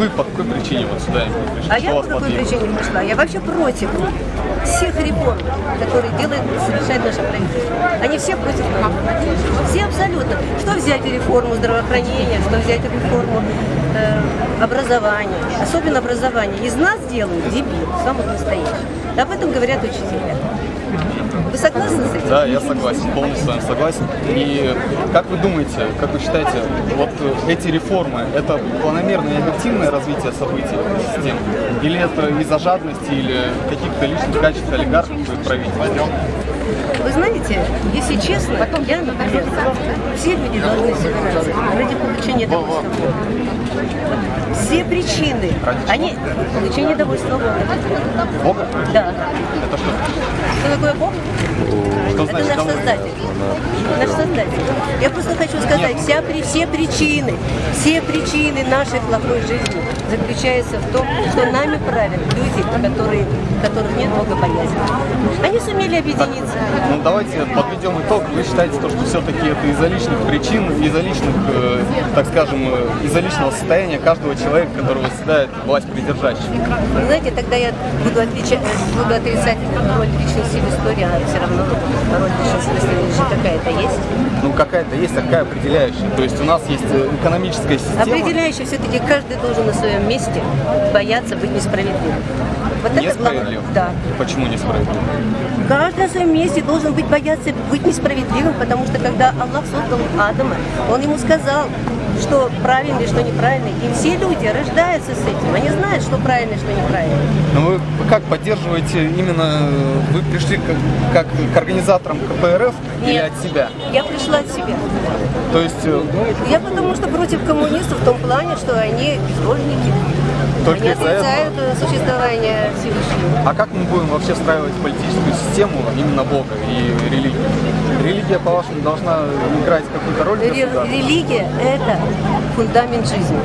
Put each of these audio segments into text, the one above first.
Вы по какой причине вот сюда пришли? А Что я по какой подвигло? причине пришла? Я вообще против всех реформ, которые делает, совершает наше правительство. Они все против нас. Все абсолютно. Что взять реформу здравоохранения, что взять реформу э, образования. Особенно образование. Из нас делают дебил, самых настоящих. Об этом говорят учителя. Вы согласны с этим? Да, я согласен, полностью с вами согласен. И как вы думаете, как вы считаете, вот эти реформы, это планомерное и объективное развитие событий системы? Или это из-за жадности или каких-то личных качеств олигархов и правительства? Вы знаете, если честно, я, например, все люди должны собираться ради получения довольства Все причины, они получение довольства Бога. Бога? Да. Это что? Что такое Бог? Это наш? Создатель. Наш Создатель. Я просто хочу сказать, вся, все причины, все причины нашей плохой жизни заключаются в том, что нами правят люди, которые, которых нет Бога боязни. Они сумели объединиться. Ну давайте подведем итог. Вы считаете, то, что все-таки это из-за личных причин, из-за личных, э, так скажем, э, из-за личного состояния каждого человека, который восседает власть придержащих? Вы знаете, тогда я буду, отличать, буду отрицать роль личности в истории, а все равно роль личности в истории какая-то есть. Ну какая-то есть такая определяющая. То есть у нас есть э, экономическая система. Определяющий все-таки каждый должен на своем месте бояться быть несправедливым. Вот это. Несправедливо? Да. Почему несправедливо? Каждый на своем месте должен быть бояться быть несправедливым, потому что когда Аллах создал Адама, Он ему сказал, что правильно и что неправильно. И все люди рождаются с этим. Они знают, что правильно что неправильно. Но вы как поддерживаете именно, э, вы пришли как, как к организаторам КПРФ или Нет. от себя? Я пришла от себя. То есть э, Я потому что против коммунистов в том плане, что они безбожники. Только они этого? отрицают э, существование Всевышнего. А как мы будем вообще встраивать политическую систему именно Бога и религию? Религия, по-вашему, должна играть какую-то роль? Религия – это фундамент жизни.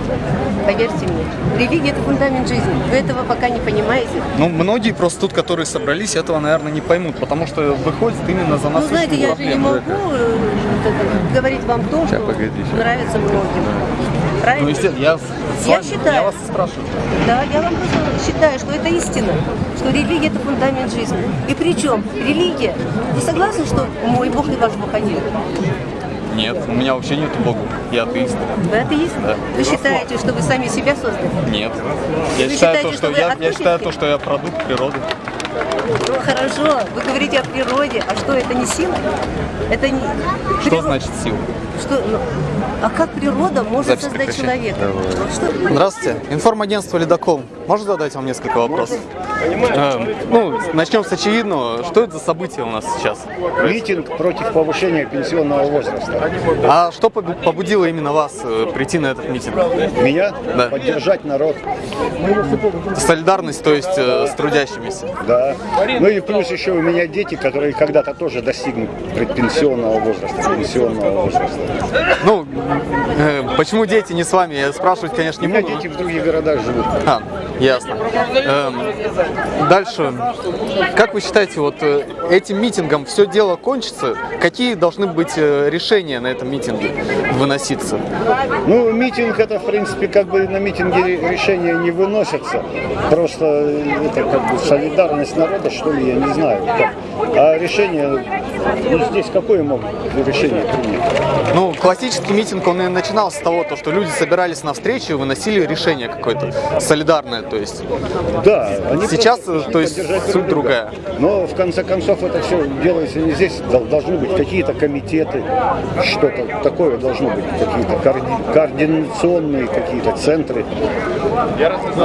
Поверьте мне. Религия – это фундамент жизни. Вы этого пока не понимаете. Ну, многие просто тут, которые собрались, этого, наверное, не поймут, потому что выходит именно за Ну, насущную знаете, я же не могу э, это, говорить вам то, что погоди, нравится многим. Правильно? Ну, естественно, я, с Я вами- считаю. я вас спрашиваю. Да, я вам просто считаю, что это истина, что религия – это фундамент жизни. И причем религия, вы согласны, что мой Бог и ваш Бог один? Нет, у меня вообще нет Бога. Я атеист. Вы атеист? Да. Вы считаете, что вы сами себя создали? Нет. Я Вы считаю, считаете, то, что что я, я считаю то, что я продукт природы. Ну, хорошо, вы говорите о природе, а что, это не сила? Это не... Что приро- значит сила? Что, ну, а как природа может Запись создать прекращай. человека? Что, Здравствуйте. Информагентство «Ледокол». Можно задать вам несколько вопросов? Эм, ну, начнем с очевидного. Что это за событие у нас сейчас? Митинг против повышения пенсионного возраста. А что побу- побудило именно вас э, прийти на этот митинг? Меня Да. поддержать народ, Солидарность, то есть э, с трудящимися. да. Ну и плюс еще у меня дети, которые когда-то тоже достигнут предпенсионного возраста, пенсионного возраста. Ну, э, почему дети не с вами? Я спрашивать, конечно, У не меня буду. дети в других городах живут. А, ясно. Эм, дальше. Как вы считаете, вот э, этим митингом все дело кончится? Какие должны быть э, решения на этом митинге выноситься? Ну, митинг это, в принципе, как бы на митинге ре- решения не выносятся. Просто это как бы солидарность народа, что ли, я не знаю. как. А решение Ну, здесь какое могут решение принять? Ну, классический митинг, он и начинался с того, то, что люди собирались на встречу и выносили решение какое-то солидарное, то есть. Да, они Сейчас, просто то есть, суть друг друга. другая. Но в конце концов это все делается не здесь. Дол- Должны быть какие-то комитеты, что-то такое должно быть, какие-то коорди- координационные какие-то центры,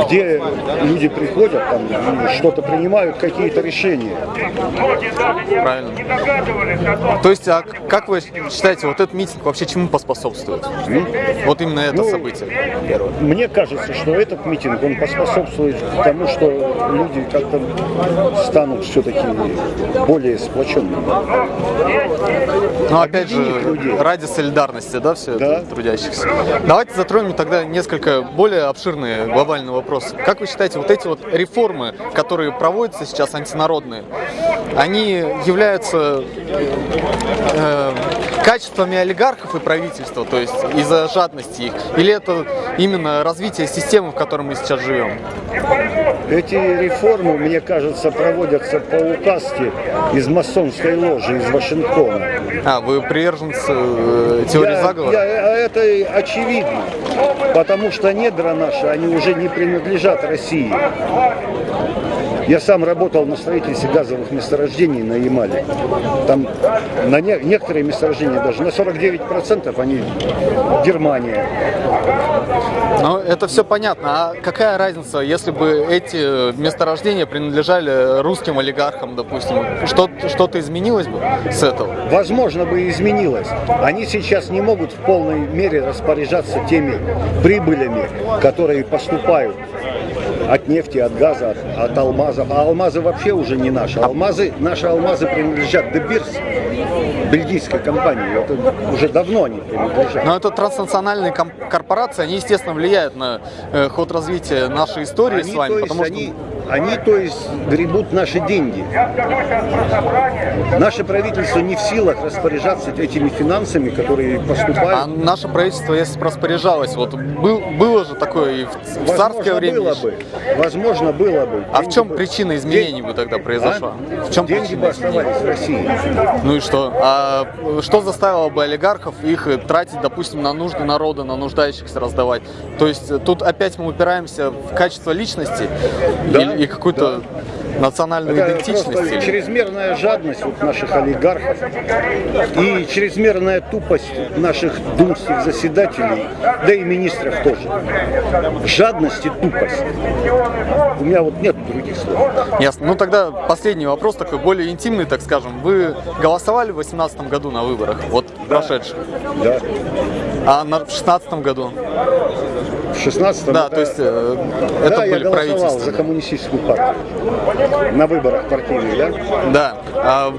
где люди приходят там что-то принимают, какие-то решения. Правильно. То есть, а как вы считаете, вот этот митинг вообще чему поспособствует? Вот именно это Ну, событие. Мне кажется, что этот митинг, он поспособствует тому, что люди как-то станут все-таки более сплоченными. Ну, опять же, людей. ради солидарности, да, все Да. это трудящихся. Давайте затронем тогда несколько более обширные глобальные вопросы. Как вы считаете, вот эти вот реформы, которые проводятся сейчас антинародные, они являются э, качествами олигархов и правительства, то есть из-за жадности их, или это именно развитие системы, в которой мы сейчас живем? Эти реформы, мне кажется, проводятся по указке из масонской ложи из Вашингтона. А, вы приверженцы э, теории Я- заговора? я- а это очевидно, потому что недра наши, они уже не принадлежат России. Я сам работал на строительстве газовых месторождений на Ямале. Там на не- некоторые месторождения даже на 49% они Германия. Ну, это все понятно. А какая разница, если бы эти месторождения принадлежали русским олигархам, допустим? Что- Что-то изменилось бы с этого? Возможно, бы и изменилось. Они сейчас не могут в полной мере распоряжаться теми прибылями, которые поступают от нефти, от газа, от, от алмазов. А алмазы вообще уже не наши. Алмазы, наши алмазы принадлежат Beers, бельгийской компании. Это уже давно они принадлежат. Но это транснациональные корпорации, они, естественно, влияют на э, ход развития нашей истории Они, с вами, потому что... они, они, то есть, гребут наши деньги. Наше правительство не в силах распоряжаться этими финансами, которые А поступают. наше правительство, если бы распоряжалось, вот был, было же такое и в, в царское Возможно, время. было бы. Возможно, было бы. А в чем бы- причина изменений бы тогда произошла? А? В чем Деньги причина бы изменений? оставались в России. Ну и что? А что заставило бы олигархов их э, тратить, допустим, на нужды народа, на нуждающихся раздавать? То есть тут опять мы упираемся в качество личности Да, и, и какую-то национальную Это идентичность? чрезмерная жадность вот наших олигархов и чрезмерная тупость наших думских заседателей, да и министров тоже. Жадность и тупость. У меня вот нет других слов. Ясно. Ну тогда последний вопрос такой, более интимный, так скажем. Вы голосовали в 2018 году на выборах, вот прошедших, Да. А на, в 2016 году? В 16 Да, то есть э, это да, я были голосовал правительства. за коммунистическую партию на выборах партийных, да? Да. А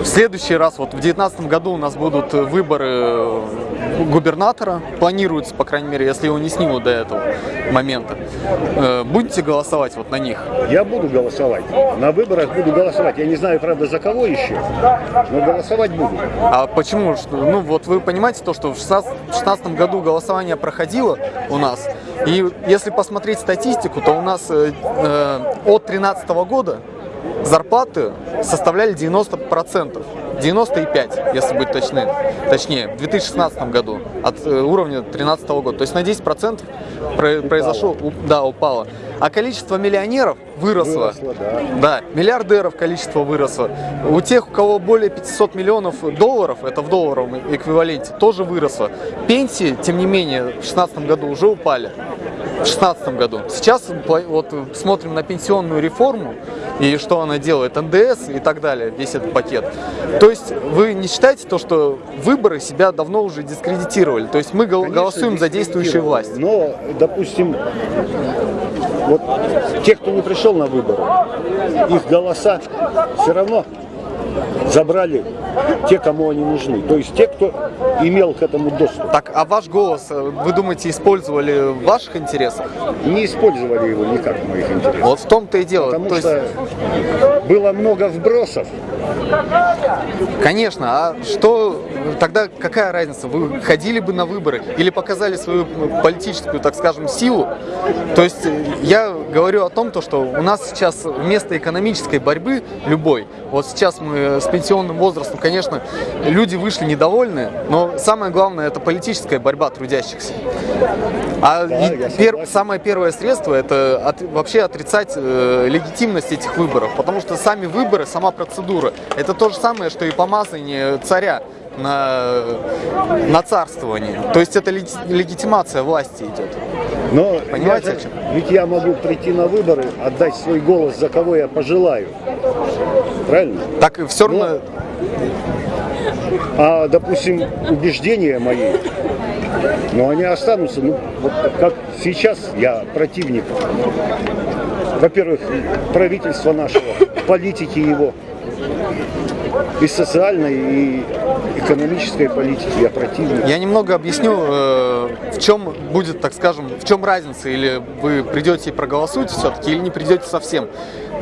в следующий раз, вот в 2019 году у нас будут выборы губернатора, планируется, по крайней мере, если его не снимут до этого момента. Э, Будете голосовать вот на них? Я буду голосовать. На выборах буду голосовать. Я не знаю, правда, за кого еще, но голосовать буду. А почему? Ну вот вы понимаете то, что в 2016 году голосование проходило у нас, и если посмотреть статистику, то у нас э, э, от 2013 года зарплаты составляли 90%. 95, если быть точны, точнее, в 2016 году от э, уровня 2013 года. То есть на 10% про- произошло, у- да, упало. А количество миллионеров выросло. Выросло, да. Да, миллиардеров количество выросло. У тех, у кого более 500 миллионов долларов, это в долларовом эквиваленте, тоже выросло. Пенсии, тем не менее, в 2016 году уже упали. В 2016 году. Сейчас вот смотрим на пенсионную реформу и что она делает, НДС и так далее, весь этот пакет. То есть вы не считаете то, что выборы себя давно уже дискредитировали? То есть мы Конечно, голосуем за действующую власть. Но, допустим, вот те, кто не пришел на выборы, их голоса все равно забрали те, кому они нужны. То есть те, кто имел к этому доступ. Так, а ваш голос, э, вы думаете, использовали в ваших интересах? Не использовали его никак в моих интересах. Вот в том-то и дело. Потому То есть, что было много вбросов. Конечно, а что тогда какая разница? Вы ходили бы на выборы или показали свою политическую, так скажем, силу? То есть э, я говорю о том, то, что у нас сейчас вместо экономической борьбы любой, вот сейчас мы с пенсионным возрастом конечно, люди вышли недовольны, но самое главное это политическая борьба трудящихся. А Да, пер- самое первое средство это от- вообще отрицать э, легитимность этих выборов, потому что сами выборы, сама процедура, это то же самое, что и помазание царя на, на царствование. То есть это леги- легитимация власти идет. Но Понимаете, я же- ведь я могу прийти на выборы, отдать свой голос за кого я пожелаю. Правильно? Так и все равно А, допустим, убеждения мои, но они останутся, ну, вот как сейчас я противник, во-первых, правительства нашего, политики его, и социальной, и экономической политики я противник. Я немного объясню, э, в чем будет, так скажем, в чем разница, или вы придете и проголосуете все-таки, или не придете совсем.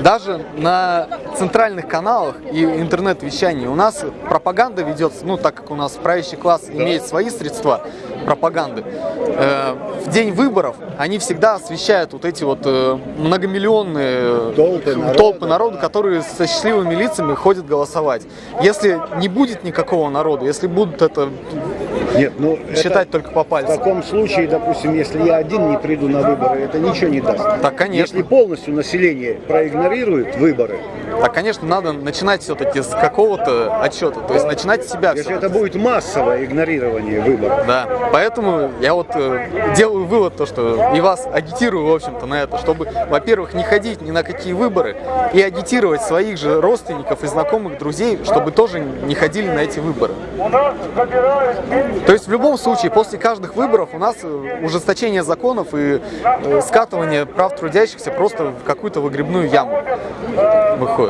Даже на центральных каналах и интернет-вещании у нас пропаганда ведется, ну, так как у нас правящий класс имеет свои средства пропаганды, э, в день выборов они всегда освещают вот эти вот э, многомиллионные Толпы народа. толпы народу, которые со счастливыми лицами ходят голосовать. Если не будет никакого народа, если будут это Нет, ну считать это- только по В пальцам, таком случае, допустим, если я один не приду на выборы, это ничего не даст. Так, конечно. Если полностью население проигнорирует выборы, так, конечно, надо начинать все-таки с какого-то отчета, то есть начинать с себя. если это будет массовое игнорирование выборов, Да, поэтому я вот э, делаю вывод, то, что и вас агитирую, в общем-то, на это, чтобы, во-первых, не ходить ни на какие выборы и агитировать своих же родственников и знакомых, друзей, чтобы тоже не ходили на эти выборы. То есть в любом случае, после каждых выборов у нас э, ужесточение законов и э, скатывание прав трудящихся просто в какую-то выгребную яму выходит.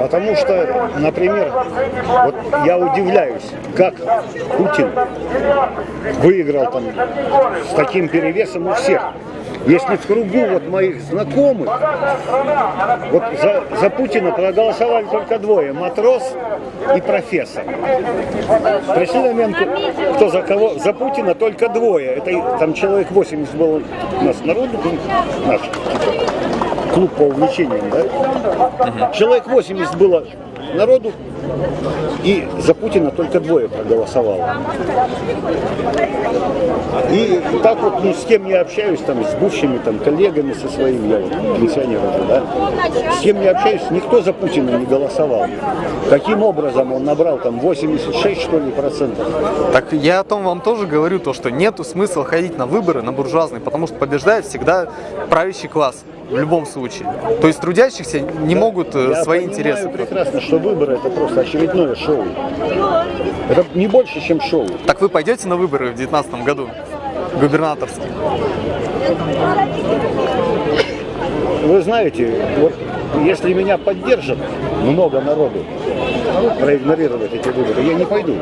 Потому что, например, вот я удивляюсь, как Путин выиграл там с таким перевесом у всех. Если в кругу вот моих знакомых, вот за, за Путина проголосовали только двое, матрос и профессор. Пришли на момент, кто за кого, за Путина только двое. Это там человек 80 было у нас народу, наш клуб по увлечениям, да? Человек 80 было народу, и за Путина только двое проголосовало. И так вот, ну, с кем я общаюсь, там, с бывшими там, коллегами со своими, я вот пенсионер уже, да, с кем я общаюсь, никто за Путина не голосовал. Каким образом он набрал там 86, что ли, процентов? Так я о том вам тоже говорю, то, что нету смысла ходить на выборы, на буржуазные, потому что побеждает всегда правящий класс в любом случае. То есть трудящихся не могут э, Я свои понимаю интересы. прекрасно, что выборы это просто очередное шоу. Это не больше, чем шоу. Так вы пойдете на выборы в 2019 году? Губернаторские. Вы знаете, вот если меня поддержат много народу проигнорировать эти выборы, я не пойду.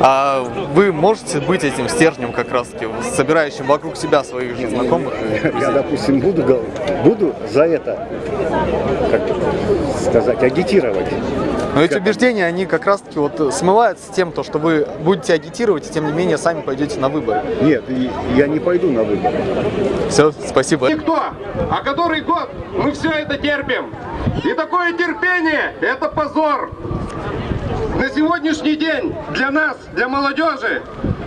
А вы можете быть этим стержнем как раз таки, собирающим вокруг себя своих же знакомых Я, допустим, буду, буду за это, как сказать, агитировать. Но эти убеждения, они как раз таки вот смываются тем, то, что вы будете агитировать, и тем не менее сами пойдете на выборы. Нет, я не пойду на выборы. Все, спасибо. Никто. А который год мы все это терпим. И такое терпение – это позор. На сегодняшний день для нас, для молодежи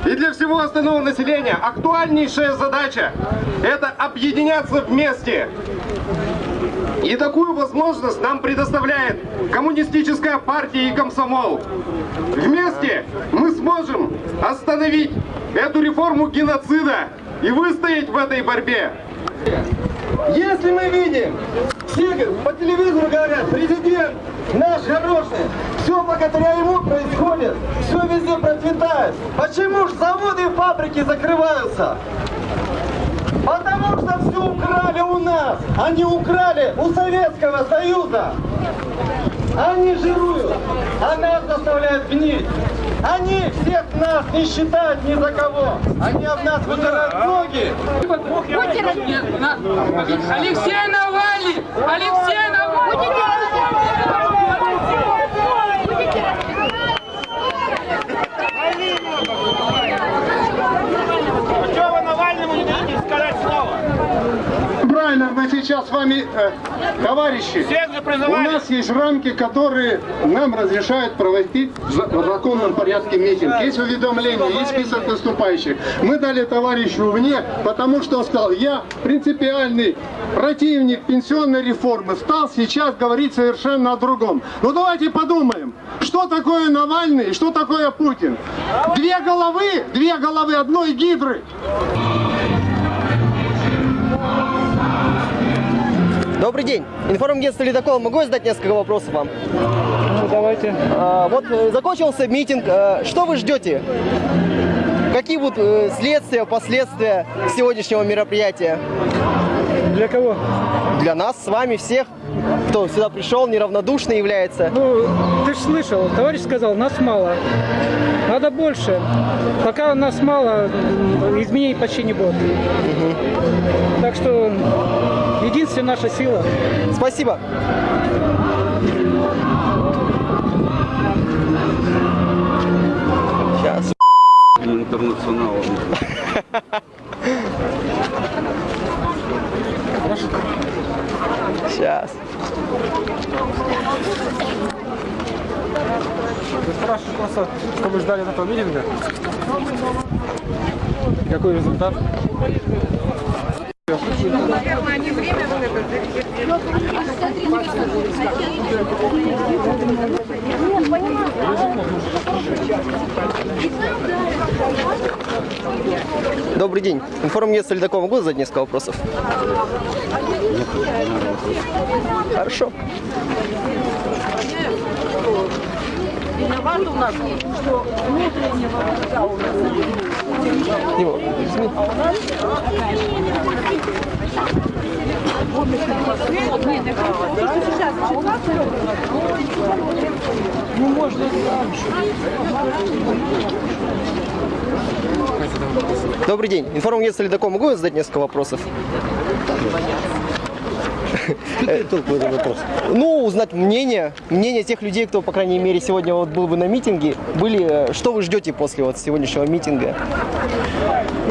и для всего остального населения актуальнейшая задача – это объединяться вместе. И такую возможность нам предоставляет коммунистическая партия и комсомол. Вместе мы сможем остановить эту реформу геноцида и выстоять в этой борьбе. Если мы видим, все по телевизору говорят, президент наш хороший, все благодаря ему происходит, все везде процветает. Почему же заводы и фабрики закрываются? Потому украли у нас, они украли у Советского Союза. Они жируют, а нас заставляют гнить. Они всех нас не считают ни за кого. Они об нас вытирают ноги. Алексей Навальный! Алексей Навальный! Правильно, мы сейчас нас с вами, э, товарищи, у нас есть рамки, которые нам разрешают проводить в за- в законном порядке митинг. Есть уведомления, есть список выступающих. Мы дали товарищу вне, потому что он сказал, я принципиальный противник пенсионной реформы, стал сейчас говорить совершенно о другом. Ну давайте подумаем, что такое Навальный и что такое Путин. Две головы, две головы одной гидры. Добрый день. Информагентство «Ледокол». Могу я задать несколько вопросов вам? Ну, давайте. А, вот э, закончился митинг. А, Что вы ждете? Какие будут э, следствия, последствия сегодняшнего мероприятия? Для кого? Для нас, с вами, всех, кто сюда пришел, неравнодушно является. Ну, ты же слышал, товарищ сказал, нас мало. Надо больше. Пока нас мало, изменений почти не будет. Так что единственная наша сила. Спасибо. Сейчас. Интернационал. Сейчас. Ты спрашиваешь просто, что вы ждали от этого митинга? Какой результат? Добрый день. Информагентство «Ледокол». Могу задать несколько вопросов? Хорошо. Виноват у нас, что внутреннего врага у нас Его. Нет, так сейчас, а у нас ну можно Добрый день. Информагентство «Ледокол». Могу я задать несколько вопросов? Какой толк в этом вопросе? Ну, узнать мнение, мнение тех людей, кто, по крайней мере, сегодня вот был бы на митинге. Были, э, что вы ждете после вот сегодняшнего митинга?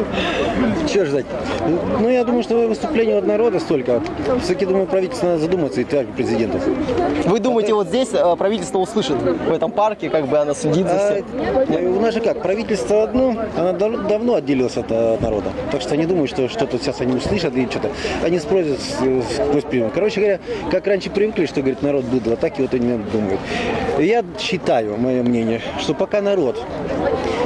Чего ждать? Ну, я думаю, что выступление от народа столько. Все-таки, думаю, правительство надо задуматься и товарищ президентов. Вы думаете, вот здесь э, правительство услышит в этом парке, как бы оно следит за А, всем? э, у нас же как, правительство одно, оно дав- давно отделилось от, э, народа. Так что не думаю, что что-то сейчас они услышат и что-то. Они спросят сквозь пример. Короче говоря, как раньше привыкли, что, говорит, народ быдло, так и вот они думают. Я считаю, мое мнение, что пока народ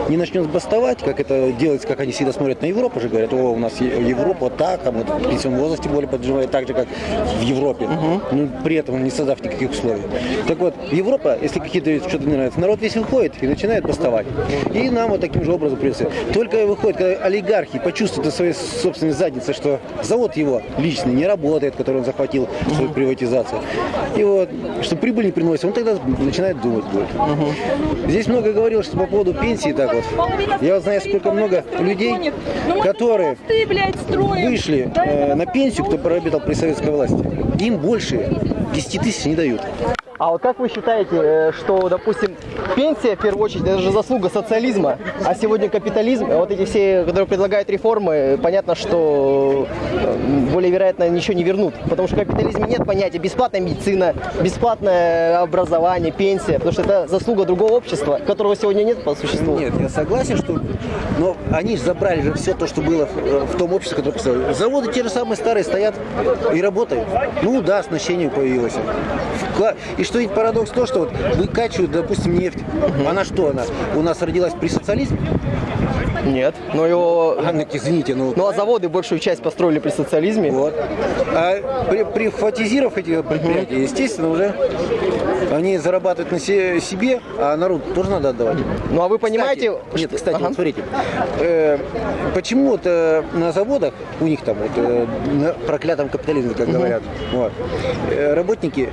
не начнет бастовать, как это делается, как они всегда смотрят на Европу, же говорят, о, у нас Европа так, а вот в пенсионном возрасте более поджимает так же, как в Европе. Ну, при этом не создав никаких условий. Так вот, Европа, если какие-то что-то не нравится, народ весь выходит и начинает бастовать. И нам вот таким же образом придется. Только выходит, когда олигархи почувствуют на своей собственной заднице, что завод его личный не работает, который он захватил в свою приватизацию. И вот, что прибыль не приносит, он тогда начинает думать будет. Здесь много говорилось, что по поводу пенсии так вот. Я знаю, сколько много людей, которые вышли э, на пенсию, кто проработал при советской власти. Им больше 10 тысяч не дают. А вот как вы считаете, э, что, допустим, пенсия, в первую очередь, это же заслуга социализма, а сегодня капитализм, вот эти все, которые предлагают реформы, понятно, что э, более вероятно ничего не вернут, потому что в капитализме нет понятия бесплатная медицина, бесплатное образование, пенсия, потому что это заслуга другого общества, которого сегодня нет по существу. Нет, я согласен, что... Но они же забрали же все то, что было в, в том обществе, которое поставили. Заводы те же самые старые стоят и работают. Ну да, оснащение появилось. И что ведь парадокс то, что вот выкачивают, допустим, нефть. Она что она? У нас родилась при социализме? Нет, но его... А, ну, извините, ну... Ну а заводы большую часть построили при социализме. Вот. А при, приватизировав эти предприятия, естественно, уже они зарабатывают на се- себе, а народ тоже надо отдавать. Ну а вы понимаете... Кстати, нет, кстати, Ага. вот смотрите, э, почему вот э, на заводах у них там вот, э, на проклятом капитализме, как говорят, вот, э, работники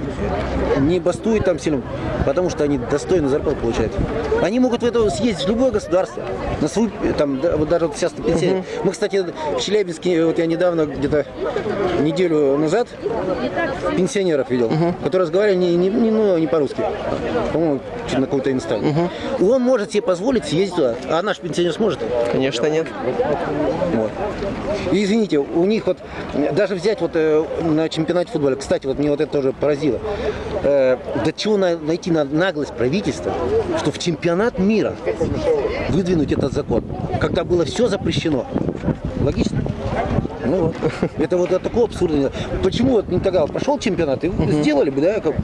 не бастуют там сильно, потому что они достойную зарплату получают. Они могут в это съездить в любое государство, на свою, там, вот даже вот сейчас на пенсии. Мы, кстати, в Челябинске, вот я недавно, где-то неделю назад, пенсионеров видел, которые разговаривали не, не, не, ну, не по-русски, по-моему, на какой-то инстанции. Он может себе позволить съездить туда, а наш пенсионер сможет? Конечно, нет. Вот. И извините, у них вот, даже взять вот э, на чемпионате футбола, кстати, вот мне вот это тоже поразило, э, до чего на- найти на- наглость правительства, что в чемпионат мира выдвинуть этот закон, когда было все запрещено. Логично? Ну вот. Это вот от такого абсурда. Почему вот не тогда пошел чемпионат и сделали бы, да? Как...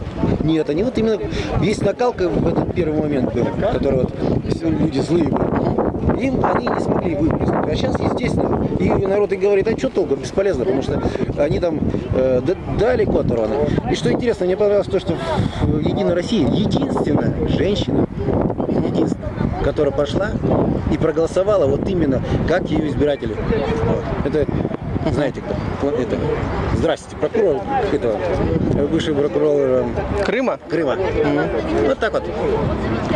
Нет, они вот именно есть накалка в этот первый момент был, который вот все люди злые были. Им они не смогли выплеснуть. А сейчас, естественно, и народ и говорит, а что толку, бесполезно, потому что они там э, далеко оторваны. И что интересно, мне понравилось то, что в Единой России единственная женщина, единственная, которая пошла и проголосовала вот именно как ее избиратели. Вот. Это знаете кто? Это. Здрасте, прокурор этого, бывший прокурор э, Крыма? Крыма. Вот так вот.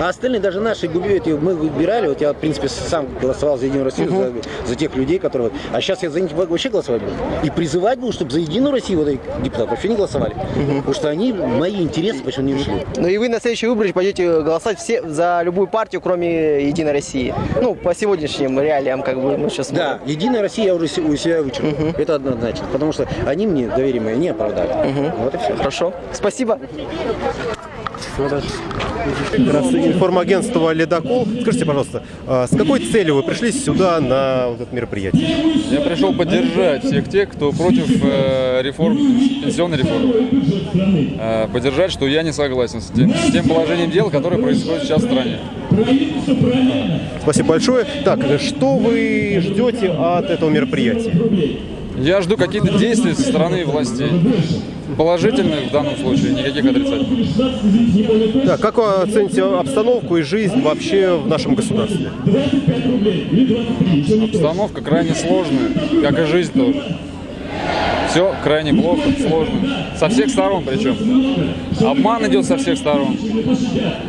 А остальные, даже наши губернии, мы выбирали, вот я, в принципе, сам голосовал за Единую Россию, за, за тех людей, которые... А сейчас я за них вообще голосовать буду. И призывать буду, чтобы за Единую Россию вот этих депутатов вообще не голосовали. Потому что они мои интересы почему не решили. Ну и вы на следующие выборы пойдете голосовать все за любую партию, кроме Единой России. Ну, по сегодняшним реалиям, как бы мы сейчас Да, Единая Россия я уже у себя вычеркнул. Это однозначно. Потому что они мне доверие мое не оправдали. Вот и все. Хорошо. Спасибо. Здравствуйте, информагентство «Ледокол». Скажите, пожалуйста, а с какой целью вы пришли сюда на вот это мероприятие? Я пришел поддержать всех тех, кто против э, реформ, пенсионной реформы. Э, поддержать, что я не согласен с тем, с тем положением дел, которое происходит сейчас в стране. Спасибо большое. Так, что вы ждете от этого мероприятия? Я жду какие-то действия со стороны властей. Положительных в данном случае, никаких отрицательных. Так, как вы оцените обстановку и жизнь вообще в нашем государстве? Обстановка крайне сложная, как и жизнь тоже. Все крайне плохо, сложно. Со всех сторон причем. Обман идет со всех сторон.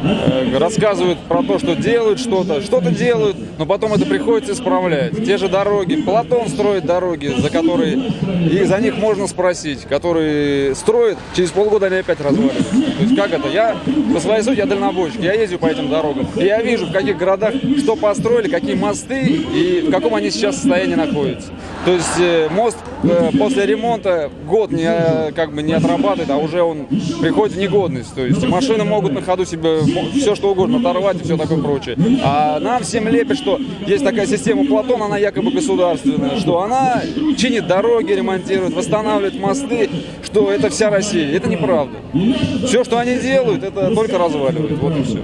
Э, Рассказывают про то, что делают что-то, что-то делают, но потом это приходится исправлять. Те же дороги. Платон строит дороги, за которые и за них можно спросить, которые строят, через полгода они опять разваливаются. То есть как это? Я по своей сути я дальнобойщик, я ездил по этим дорогам. И я вижу, в каких городах что построили, какие мосты и в каком они сейчас состоянии находятся. То есть э, мост э, после ремонта год не, э, как бы не отрабатывает, а уже он приходит в негодность. То есть машины могут на ходу себе все что угодно оторвать и все такое прочее. А нам всем лепят, что есть такая система Платон, она якобы государственная, что она чинит дороги, ремонтирует, восстанавливает мосты, что это вся Россия. Это неправда. Все, что они делают, это только разваливает. Вот и все.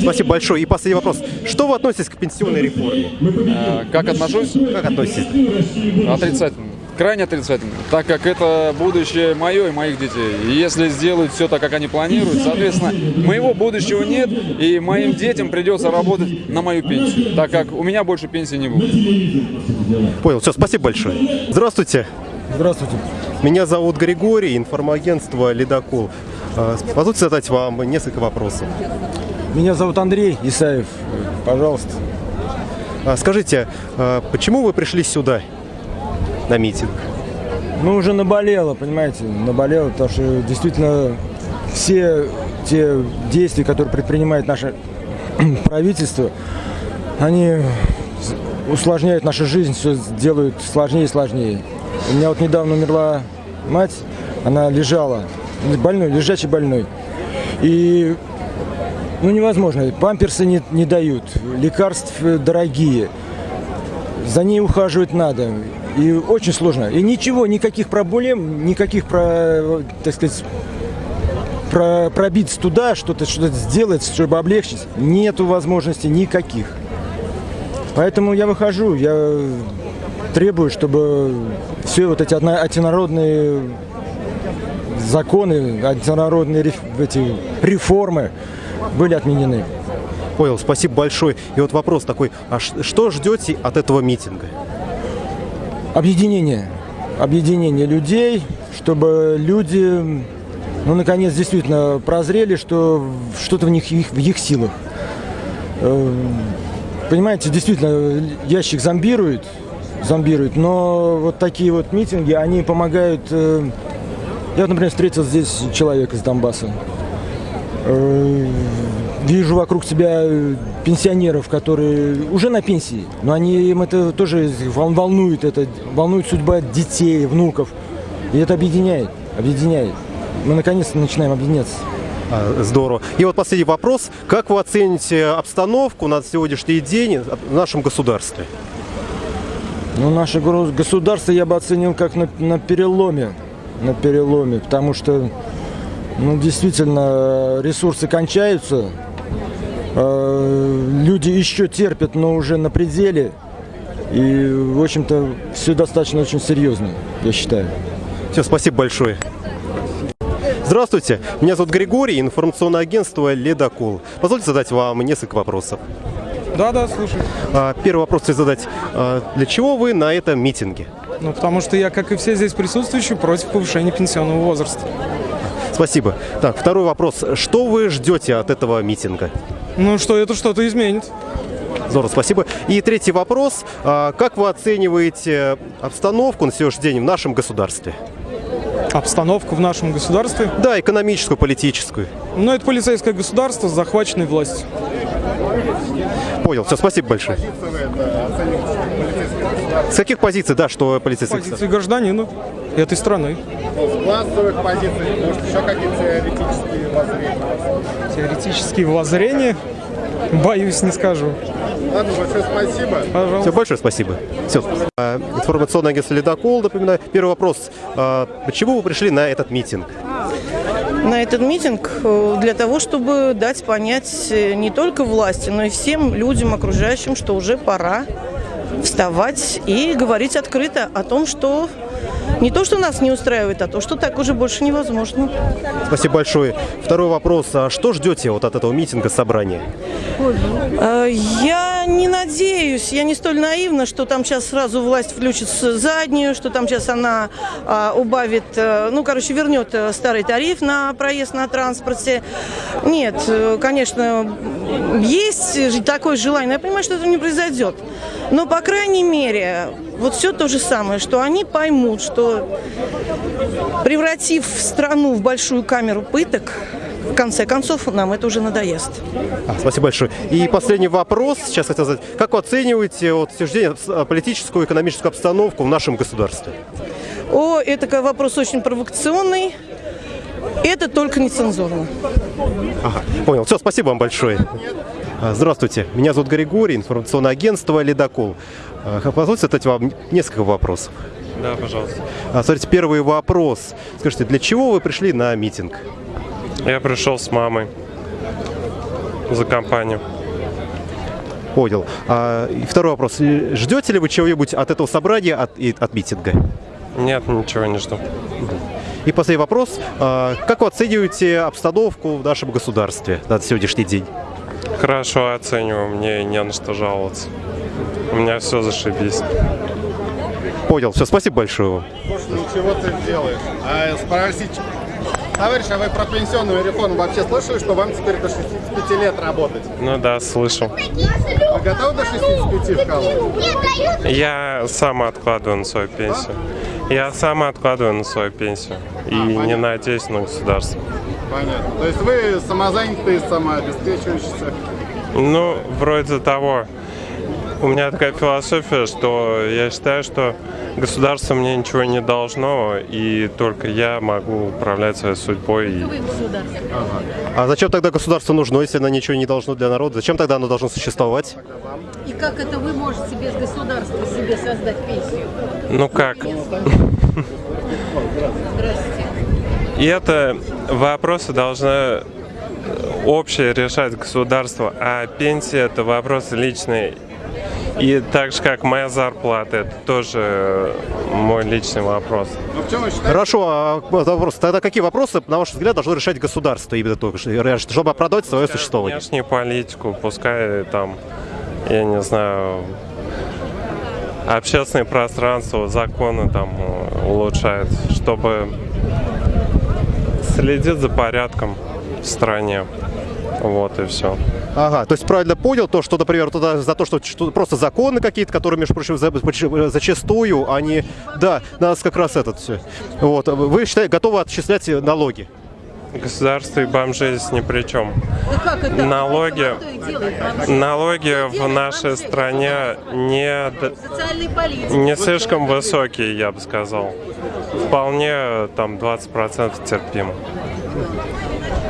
Спасибо большое. И последний вопрос. Что вы относитесь к пенсионной реформе? Э, Как отношусь? Как относитесь? Отрицательно. Крайне отрицательно. Так как это будущее мое и моих детей. И если сделают все так, как они планируют, соответственно, моего будущего нет, и моим детям придется работать на мою пенсию, так как у меня больше пенсии не будет. Понял. Все, спасибо большое. Здравствуйте. Здравствуйте. Меня зовут Григорий, информагентство «Ледокол». А, Позвольте задать вам несколько вопросов. Меня зовут Андрей Исаев. Пожалуйста. А, Скажите, а почему вы пришли сюда на митинг? Ну, уже наболело, понимаете, наболело, потому что действительно все те действия, которые предпринимает наше правительство, они усложняют нашу жизнь, все делают сложнее и сложнее. У меня вот недавно умерла мать, она лежала, больной, лежачий больной. И ну невозможно, памперсы не, не дают, лекарств дорогие, за ней ухаживать надо. И очень сложно. И ничего, никаких проблем, никаких, про, так сказать, про, пробиться туда, что-то что сделать, чтобы облегчить, нету возможностей никаких. Поэтому я выхожу, я требую, чтобы все вот эти одно- антинародные законы, антинародные эти реформы были отменены. Понял, спасибо большое. И вот вопрос такой, а что ждете от этого митинга? Объединение. Объединение людей, чтобы люди, ну, наконец, действительно прозрели, что что-то в них их- в их силах. Э, Понимаете, действительно, ящик зомбирует, зомбирует, но вот такие вот митинги, они помогают... Я, например, встретил здесь человека из Донбасса. Э, Вижу вокруг себя э, пенсионеров, которые уже на пенсии, но они им это тоже вол- волнует, это волнует судьба детей, внуков. И это объединяет, объединяет. Мы наконец-то начинаем объединяться. А, Здорово. И вот последний вопрос. Как вы оцените обстановку на сегодняшний день в нашем государстве? Ну, наше государство я бы оценил как на, на переломе. На переломе, потому что, ну, действительно, ресурсы кончаются. э, люди еще терпят, но уже на пределе. И, в общем-то, все достаточно очень серьезно, я считаю. Все, спасибо большое. Здравствуйте, меня зовут Григорий, информационное агентство «Ледокол». Позвольте задать вам несколько вопросов. Да, да, слушай. А, Первый вопрос хочу задать. А, Для чего вы на этом митинге? Ну, потому что я, как и все здесь присутствующие, против повышения пенсионного возраста. Спасибо. Так, второй вопрос. Что вы ждете от этого митинга? Ну, что это что-то изменит. Здорово, спасибо. И третий вопрос. А, Как вы оцениваете обстановку на сегодняшний день в нашем государстве? Обстановку в нашем государстве? Да, экономическую, политическую. Ну, это полицейское государство с захваченной властью. Понял. Все, спасибо большое. С каких позиций, да, что полицейский Позиции гражданина этой страны. С классовых позиций, может, еще какие-то теоретические воззрения? Теоретические воззрения? Боюсь, не скажу. Ладно, большое спасибо. Пожалуйста. Все, большое спасибо. Все. А, Информационное агентство «Ледокол», напоминаю. Первый вопрос. А, Почему вы пришли на этот митинг? на этот митинг э, для того, чтобы дать понять э, не только власти, но и всем людям окружающим, что уже пора вставать и говорить открыто о том, что не то, что нас не устраивает, а то, что так уже больше невозможно. Спасибо большое. Второй вопрос. А Что ждете вот от этого митинга, собрания? Э, Я не надеюсь, я не столь наивна, что там сейчас сразу власть включит заднюю, что там сейчас она а, убавит, э, ну, короче, вернет э, старый тариф на проезд на транспорте. Нет, конечно, есть такое желание, но я понимаю, что это не произойдет. Но, по крайней мере, вот все то же самое, что они поймут, что превратив страну в большую камеру пыток, в конце концов, нам это уже надоест. А, Спасибо большое. И последний вопрос. Сейчас хотел задать. Как вы оцениваете вот, день, э, политическую и экономическую обстановку в нашем государстве? О, это вопрос очень провокационный. Это только нецензурно. Ага, понял. Все, спасибо вам большое. А, Здравствуйте, меня зовут Григорий, информационное агентство «Ледокол». А, Позвольте задать вам несколько вопросов. Да, пожалуйста. А, Смотрите, первый вопрос. Скажите, для чего вы пришли на митинг? Я пришел с мамой за компанию. Понял. А, и второй вопрос. Ждете ли вы чего-нибудь от этого собрания, от, и от митинга? Нет, ничего не жду. И последний вопрос. А, Как вы оцениваете обстановку в нашем государстве на сегодняшний день? Хорошо оцениваю, мне не на что жаловаться. У меня все зашибись. Понял. Все, спасибо большое вам. Слушай, ну чего ты делаешь? А спросить, товарищ, а вы про пенсионную реформу вообще слышали, что вам теперь до 65 лет работать? Ну да, слышал. Вы готовы до 65 вкалывать? Я сам откладываю на свою пенсию. Я сам откладываю на свою пенсию. И не надеюсь на государство. Понятно. То есть вы самозанятые, самообеспечивающиеся? Ну, вроде того. У меня такая философия, что я считаю, что государство мне ничего не должно, и только я могу управлять своей судьбой. И... А зачем тогда государство нужно, если оно ничего не должно для народа? Зачем тогда оно должно существовать? И как это вы можете без государства себе создать пенсию? Ну как? И это вопросы должны общее решать государство, а пенсия это вопрос личный. И так же, как моя зарплата, это тоже мой личный вопрос. Хорошо, а вопрос. Тогда какие вопросы, на ваш взгляд, должно решать государство именно только, что- чтобы оправдать свое существование? Внешнюю политику, пускай там, я не знаю, общественное пространство, законы там э, улучшают, чтобы следить за порядком в стране. Вот и все. Ага, то есть правильно понял то, что, например, туда за то, что, что просто законы какие-то, которые, между прочим, за- поч- зачастую, они, да, нас как раз этот все. Вот, вы считаете, готовы отчислять налоги? Государство и бомжи здесь ни при чем. Да как это? Налоги, налоги в нашей стране не, не слишком высокие, я бы сказал. Вполне там 20% терпимо.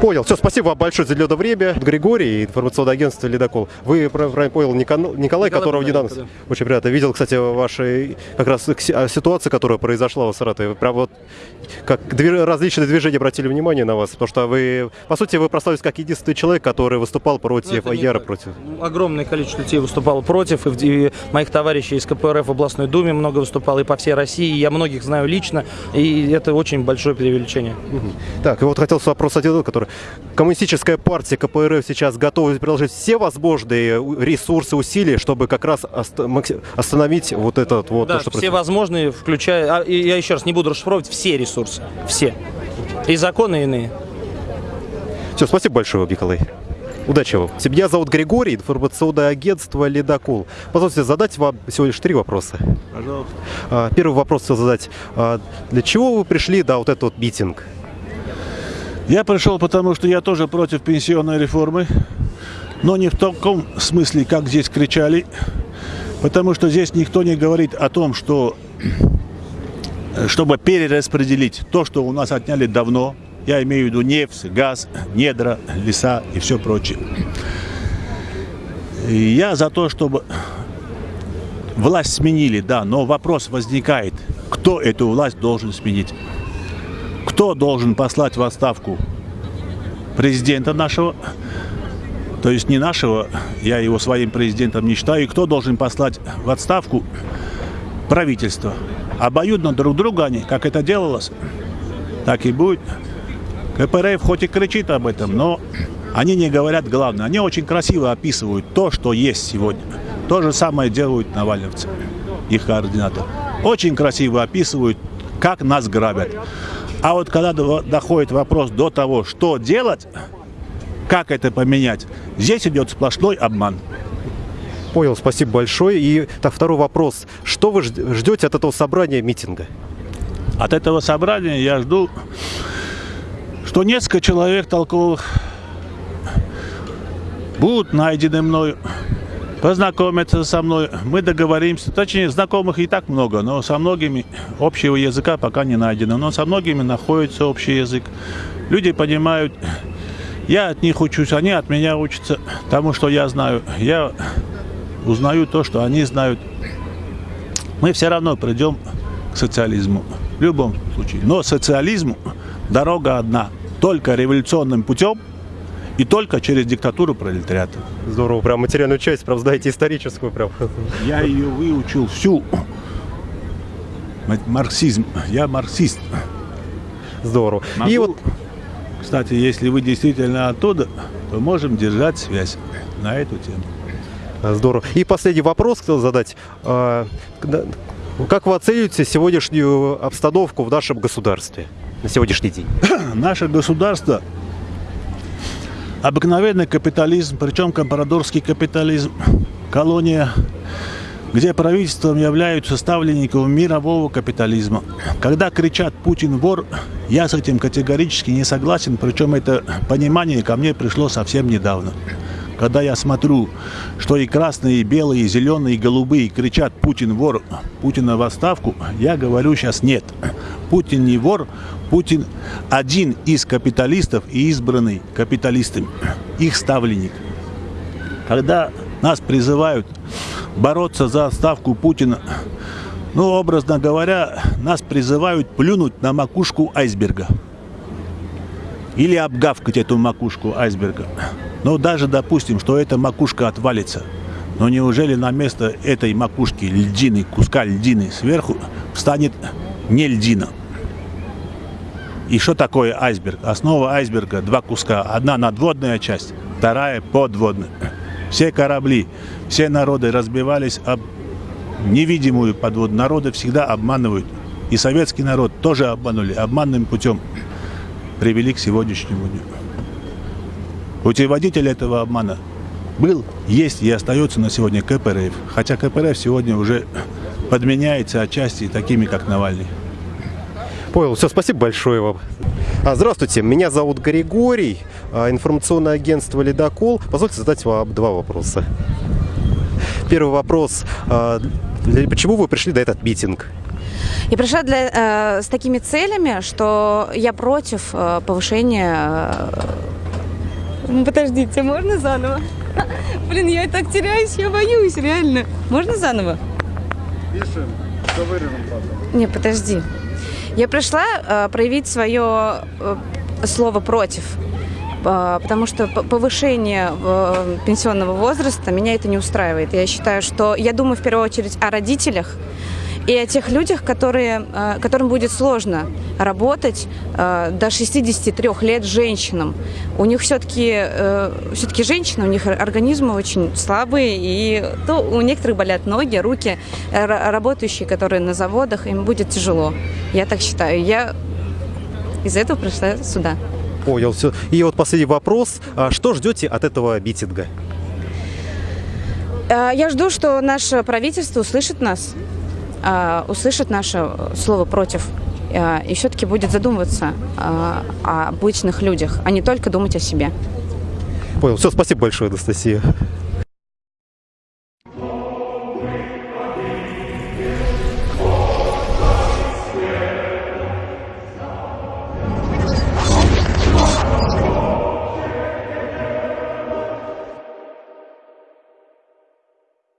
Понял. Все, спасибо вам большое за уделенное время. Григорий, информационное агентство «Ледокол». Вы, прав- правильно понял, Никон- Николай, которого недавно... Очень приятно. Видел, кстати, ваши как раз а, ситуации, которая произошла в Саратове. Прям вот как различные движения обратили внимание на вас, потому что вы, по сути, вы прославились как единственный человек, который выступал против, яро так. против. Огромное количество людей выступало против, и, и моих товарищей из КПРФ в областной думе много выступало, и по всей России. Я многих знаю лично, и это очень большое преувеличение. Так, и вот хотел вопрос один, который... Коммунистическая партия КПРФ сейчас готова приложить все возможные ресурсы, усилия, чтобы как раз остановить вот этот вот... Да, то, что все происходит. возможные, включая, а, я еще раз не буду расшифровывать, все ресурсы, все. И законы иные. Все, спасибо большое, Николай. Удачи вам. Меня зовут Григорий, информационное агентство «Ледокол». Позвольте задать вам всего лишь три вопроса. Пожалуйста. А, Первый вопрос хотел задать. А, Для чего вы пришли на вот этот вот митинг? Я пришел, потому что я тоже против пенсионной реформы, но не в таком смысле, как здесь кричали, потому что здесь никто не говорит о том, что чтобы перераспределить то, что у нас отняли давно, я имею в виду нефть, газ, недра, леса и все прочее. И я за то, чтобы власть сменили, да, но вопрос возникает, кто эту власть должен сменить? Кто должен послать в отставку президента нашего, то есть не нашего, я его своим президентом не считаю, и кто должен послать в отставку правительство. Обоюдно друг друга они, как это делалось, так и будет. КПРФ хоть и кричит об этом, но они не говорят главное. Они очень красиво описывают то, что есть сегодня. То же самое делают навальновцы, их координатор. Очень красиво описывают, как нас грабят. А вот когда до- доходит вопрос до того, что делать, как это поменять, здесь идет сплошной обман. Понял, спасибо большое. И так, второй вопрос. Что вы жд- ждете от этого собрания митинга? От этого собрания я жду, что несколько человек толковых будут найдены мною, познакомятся со мной, мы договоримся. Точнее, знакомых и так много, но со многими общего языка пока не найдено. Но со многими находится общий язык. Люди понимают, я от них учусь, они от меня учатся тому, что я знаю. Я узнаю то, что они знают. Мы все равно придем к социализму. В любом случае. Но социализму дорога одна. Только революционным путем и только через диктатуру пролетариата. Здорово, прям материальную часть, прям знаете, историческую прям. Я ее выучил всю. Ма- Марксизм. Я марксист. Здорово. И вот, кстати, если вы действительно оттуда, то можем держать связь на эту тему. А, Здорово. И последний вопрос хотел задать. А, Как вы оцениваете сегодняшнюю обстановку в нашем государстве на сегодняшний день? Наше государство обыкновенный капитализм, причем компрадорский капитализм, колония, где правительством являются ставленников мирового капитализма. Когда кричат «Путин вор», я с этим категорически не согласен, причем это понимание ко мне пришло совсем недавно. Когда я смотрю, что и красные, и белые, и зеленые, и голубые кричат «Путин вор», «Путина в отставку», я говорю сейчас «нет». Путин не вор, Путин один из капиталистов и избранный капиталистами, их ставленник. Когда нас призывают бороться за отставку Путина, ну, образно говоря, нас призывают плюнуть на макушку айсберга. Или обгавкать эту макушку айсберга. Но даже допустим, что эта макушка отвалится. Но неужели на место этой макушки льдины, куска льдины сверху встанет не льдина? И что такое айсберг? Основа айсберга два куска. Одна надводная часть, вторая подводная. Все корабли, все народы разбивались об невидимую подводную. Народы всегда обманывают. И советский народ тоже обманули. Обманным путем привели к сегодняшнему дню. Путеводитель этого обмана был, есть и остается на сегодня КПРФ. Хотя КПРФ сегодня уже подменяется отчасти такими, как Навальный. Понял. Все, спасибо большое вам. А, здравствуйте, меня зовут Григорий, а, информационное агентство «Ледокол». Позвольте задать вам два вопроса. Первый вопрос. а, Почему вы пришли на этот митинг? Я пришла для, э, с такими целями, что я против э, повышения... э, ну, Подождите, можно заново? Блин, я и так теряюсь, я боюсь, реально. Можно заново? Пишем, что вырежем потом. Не, подожди. Я пришла э, проявить свое э, слово против. Э, Потому что повышение э, пенсионного возраста меня это не устраивает. Я считаю, что я думаю в первую очередь о родителях и о тех людях, которые, э, которым будет сложно работать э, до 63 лет женщинам. У них все-таки все-таки женщины, у них организмы очень слабые, и то у некоторых болят ноги, руки. Э, ра- Работающие, которые на заводах, им будет тяжело. Я так считаю. Я из-за этого пришла сюда. Понял, все. И вот последний вопрос. А, Что ждете от этого митинга? Э, Я жду, что наше правительство услышит нас, э, услышит наше слово против э, и все-таки будет задумываться э, о обычных людях, а не только думать о себе. Понял. Все, спасибо большое, Анастасия.